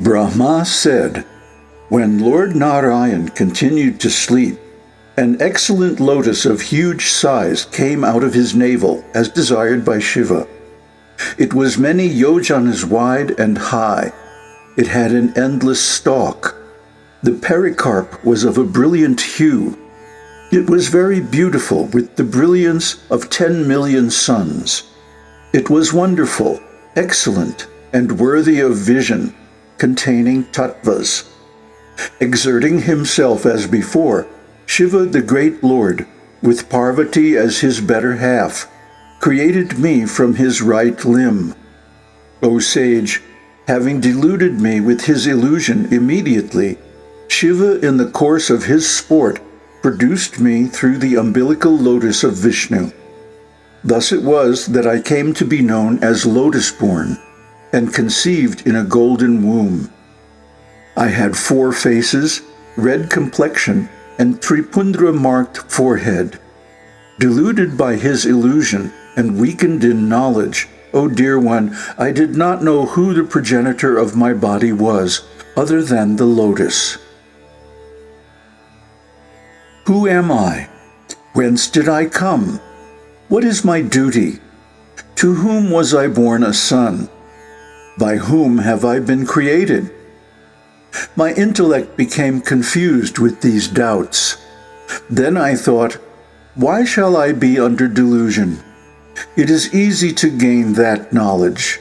Brahma said, When Lord Narayan continued to sleep, an excellent lotus of huge size came out of his navel as desired by Shiva. It was many yojanas wide and high. It had an endless stalk. The pericarp was of a brilliant hue. It was very beautiful with the brilliance of ten million suns. It was wonderful, excellent, and worthy of vision, containing tattvas. Exerting himself as before, Shiva the great Lord, with Parvati as his better half, created me from his right limb. O sage, having deluded me with his illusion immediately, Shiva in the course of his sport produced me through the umbilical lotus of Vishnu. Thus it was that I came to be known as lotus-born and conceived in a golden womb. I had four faces, red complexion, and Tripundra-marked forehead. Deluded by his illusion and weakened in knowledge, O dear one, I did not know who the progenitor of my body was, other than the lotus. Who am I? Whence did I come? What is my duty? To whom was I born a son? By whom have I been created? My intellect became confused with these doubts. Then I thought, why shall I be under delusion? It is easy to gain that knowledge.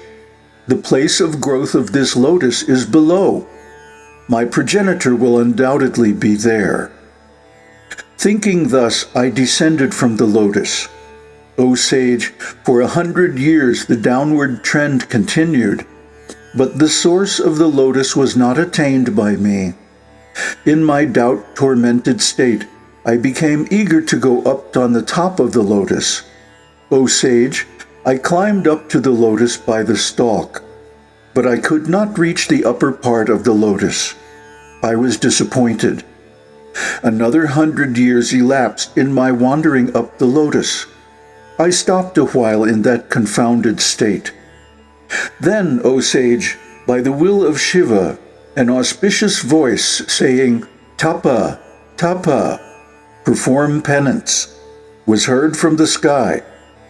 The place of growth of this lotus is below. My progenitor will undoubtedly be there. Thinking thus, I descended from the lotus. O sage, for a hundred years the downward trend continued, but the source of the lotus was not attained by me. In my doubt-tormented state, I became eager to go up on the top of the lotus. O sage, I climbed up to the lotus by the stalk, but I could not reach the upper part of the lotus. I was disappointed. Another hundred years elapsed in my wandering up the lotus. I stopped a while in that confounded state. Then, O sage, by the will of Shiva, an auspicious voice saying, Tapa, Tapa, perform penance, was heard from the sky,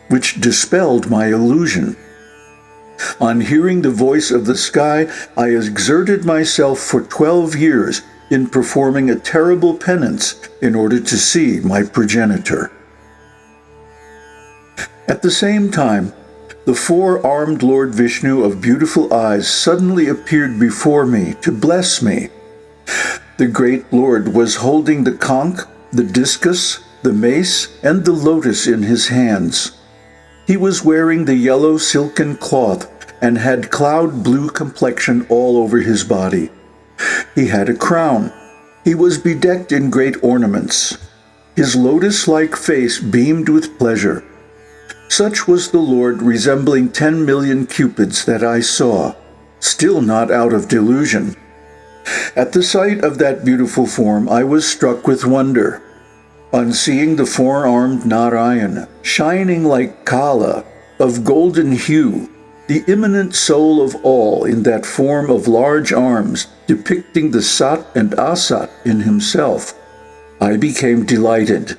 which dispelled my illusion. On hearing the voice of the sky, I exerted myself for twelve years in performing a terrible penance in order to see my progenitor. At the same time, the four-armed Lord Vishnu of beautiful eyes suddenly appeared before me to bless me. The great Lord was holding the conch, the discus, the mace, and the lotus in his hands. He was wearing the yellow silken cloth and had cloud blue complexion all over his body. He had a crown. He was bedecked in great ornaments. His lotus-like face beamed with pleasure. Such was the Lord resembling ten million cupids that I saw, still not out of delusion. At the sight of that beautiful form I was struck with wonder. On seeing the four-armed Narayan, shining like Kala, of golden hue, the immanent soul of all in that form of large arms depicting the Sat and Asat in himself, I became delighted.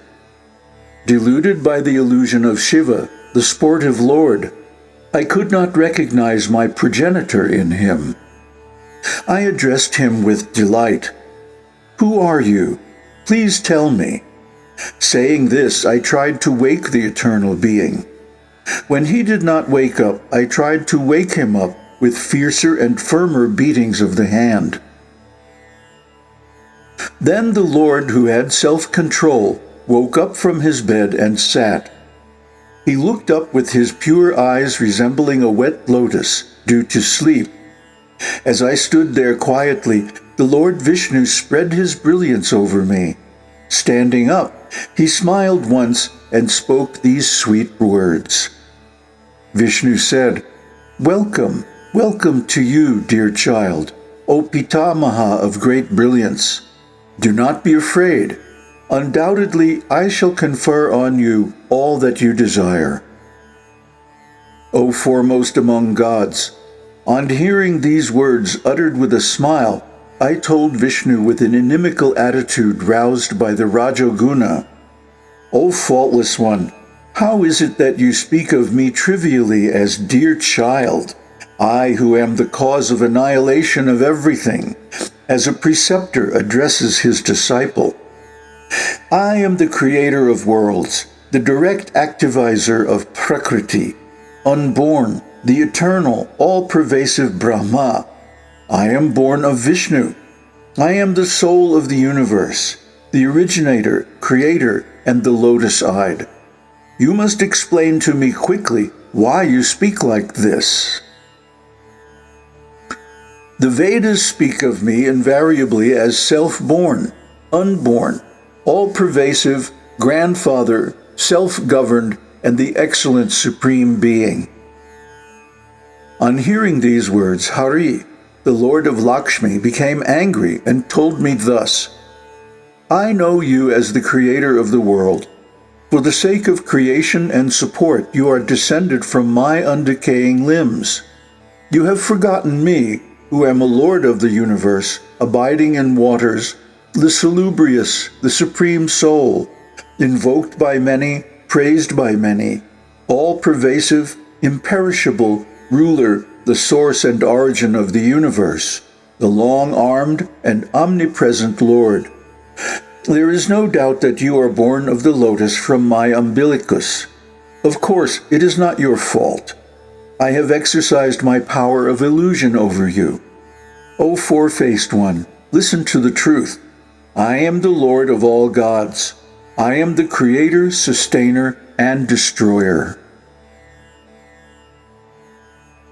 Deluded by the illusion of Shiva, the sportive lord, I could not recognize my progenitor in him. I addressed him with delight. Who are you? Please tell me. Saying this, I tried to wake the eternal being. When he did not wake up, I tried to wake him up with fiercer and firmer beatings of the hand. Then the Lord, who had self-control, woke up from his bed and sat, he looked up with his pure eyes resembling a wet lotus due to sleep. As I stood there quietly, the Lord Vishnu spread his brilliance over me. Standing up, he smiled once and spoke these sweet words. Vishnu said, Welcome, welcome to you, dear child, O Pitamaha of great brilliance. Do not be afraid. Undoubtedly, I shall confer on you all that you desire. O foremost among gods, On hearing these words uttered with a smile, I told Vishnu with an inimical attitude roused by the Rajoguna, O faultless one, how is it that you speak of me trivially as dear child, I who am the cause of annihilation of everything, as a preceptor addresses his disciple? I am the creator of worlds, the direct activizer of Prakriti, unborn, the eternal, all-pervasive Brahma. I am born of Vishnu. I am the soul of the universe, the originator, creator, and the lotus-eyed. You must explain to me quickly why you speak like this. The Vedas speak of me invariably as self-born, unborn, all-pervasive, grandfather, self-governed, and the excellent supreme being. On hearing these words, Hari, the lord of Lakshmi, became angry and told me thus, I know you as the creator of the world. For the sake of creation and support, you are descended from my undecaying limbs. You have forgotten me, who am a lord of the universe, abiding in waters, the salubrious, the supreme soul, invoked by many, praised by many, all-pervasive, imperishable, ruler, the source and origin of the universe, the long-armed and omnipresent Lord. There is no doubt that you are born of the lotus from my umbilicus. Of course, it is not your fault. I have exercised my power of illusion over you. O four-faced one, listen to the truth. I am the Lord of all gods. I am the creator, sustainer, and destroyer.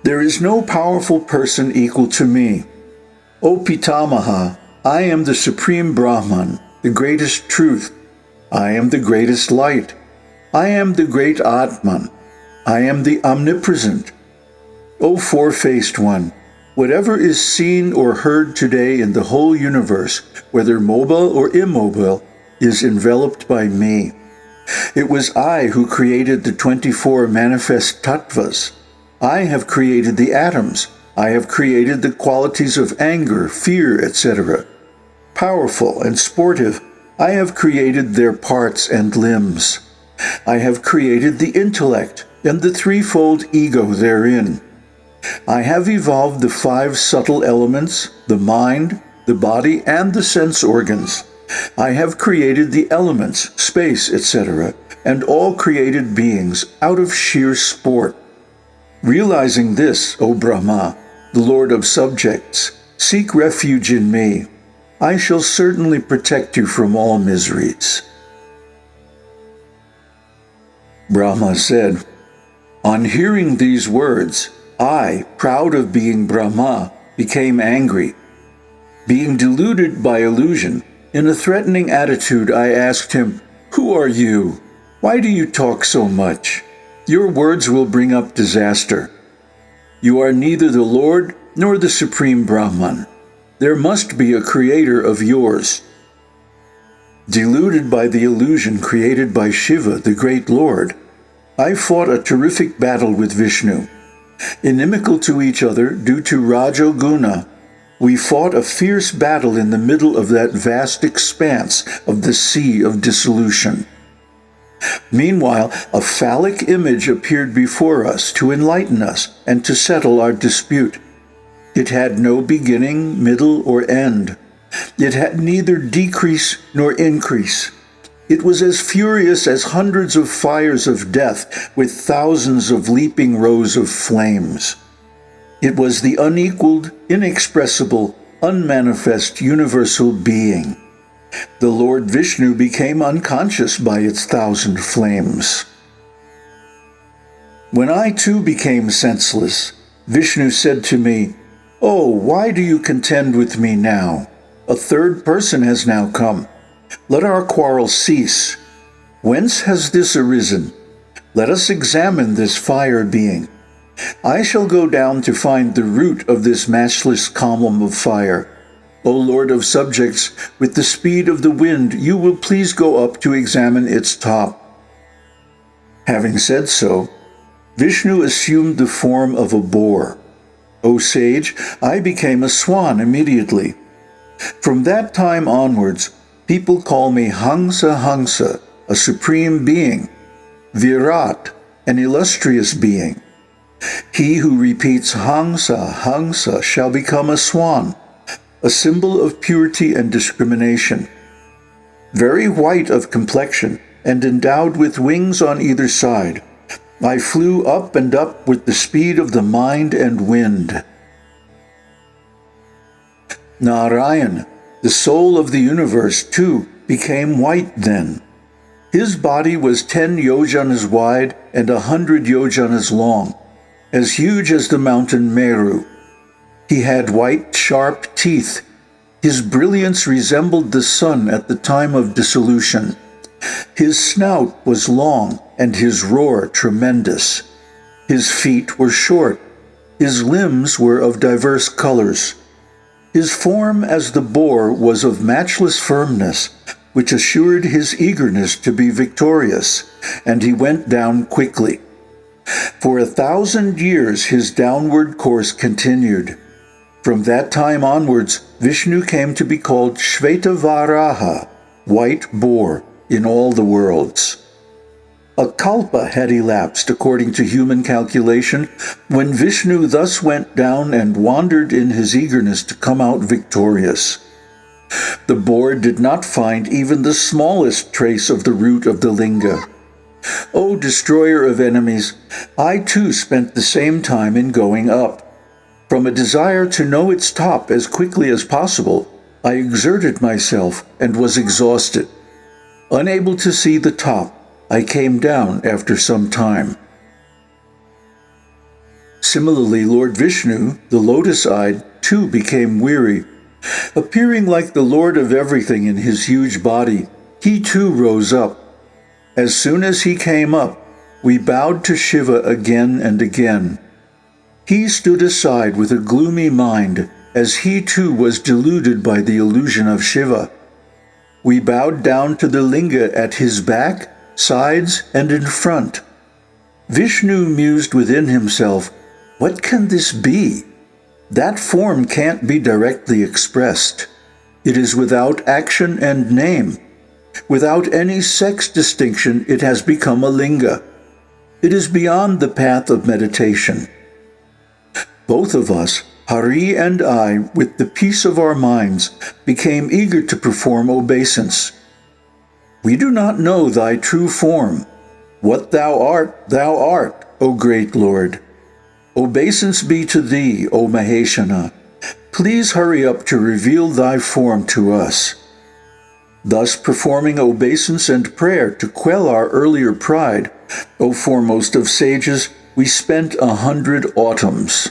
There is no powerful person equal to me. O Pitamaha, I am the supreme Brahman, the greatest truth. I am the greatest light. I am the great Atman. I am the omnipresent. O four-faced one, whatever is seen or heard today in the whole universe, whether mobile or immobile, is enveloped by me. It was I who created the 24 manifest tattvas, I have created the atoms. I have created the qualities of anger, fear, etc. Powerful and sportive, I have created their parts and limbs. I have created the intellect and the threefold ego therein. I have evolved the five subtle elements, the mind, the body, and the sense organs. I have created the elements, space, etc., and all created beings out of sheer sport. Realizing this, O Brahma, the Lord of subjects, seek refuge in me. I shall certainly protect you from all miseries. Brahma said, On hearing these words, I, proud of being Brahma, became angry. Being deluded by illusion, in a threatening attitude I asked him, Who are you? Why do you talk so much? Your words will bring up disaster. You are neither the Lord nor the Supreme Brahman. There must be a creator of yours. Deluded by the illusion created by Shiva, the great Lord, I fought a terrific battle with Vishnu. Inimical to each other due to Rajoguna, we fought a fierce battle in the middle of that vast expanse of the sea of dissolution. Meanwhile, a phallic image appeared before us to enlighten us and to settle our dispute. It had no beginning, middle, or end. It had neither decrease nor increase. It was as furious as hundreds of fires of death with thousands of leaping rows of flames. It was the unequaled, inexpressible, unmanifest universal being. The Lord Vishnu became unconscious by its thousand flames. When I too became senseless, Vishnu said to me, Oh, why do you contend with me now? A third person has now come. Let our quarrel cease. Whence has this arisen? Let us examine this fire being. I shall go down to find the root of this matchless column of fire O Lord of subjects, with the speed of the wind, you will please go up to examine its top. Having said so, Vishnu assumed the form of a boar. O sage, I became a swan immediately. From that time onwards, people call me Hangsa Hangsa, a supreme being, Virat, an illustrious being. He who repeats Hangsa, Hangsa shall become a swan, a symbol of purity and discrimination. Very white of complexion and endowed with wings on either side, I flew up and up with the speed of the mind and wind. Narayan, the soul of the universe, too, became white then. His body was ten yojanas wide and a hundred yojanas long, as huge as the mountain Meru. He had white, sharp teeth. His brilliance resembled the sun at the time of dissolution. His snout was long and his roar tremendous. His feet were short. His limbs were of diverse colors. His form as the boar was of matchless firmness, which assured his eagerness to be victorious, and he went down quickly. For a thousand years his downward course continued. From that time onwards, Vishnu came to be called Shvetavaraha, white boar, in all the worlds. A kalpa had elapsed according to human calculation when Vishnu thus went down and wandered in his eagerness to come out victorious. The boar did not find even the smallest trace of the root of the linga. O destroyer of enemies, I too spent the same time in going up. From a desire to know its top as quickly as possible, I exerted myself and was exhausted. Unable to see the top, I came down after some time. Similarly, Lord Vishnu, the lotus-eyed, too became weary. Appearing like the Lord of everything in his huge body, he too rose up. As soon as he came up, we bowed to Shiva again and again. He stood aside with a gloomy mind, as he too was deluded by the illusion of Shiva. We bowed down to the linga at his back sides, and in front. Vishnu mused within himself, What can this be? That form can't be directly expressed. It is without action and name. Without any sex distinction, it has become a linga. It is beyond the path of meditation. Both of us, Hari and I, with the peace of our minds, became eager to perform obeisance. We do not know thy true form. What thou art, thou art, O great Lord. Obeisance be to thee, O Maheshana. Please hurry up to reveal thy form to us. Thus performing obeisance and prayer to quell our earlier pride, O foremost of sages, we spent a hundred autumns.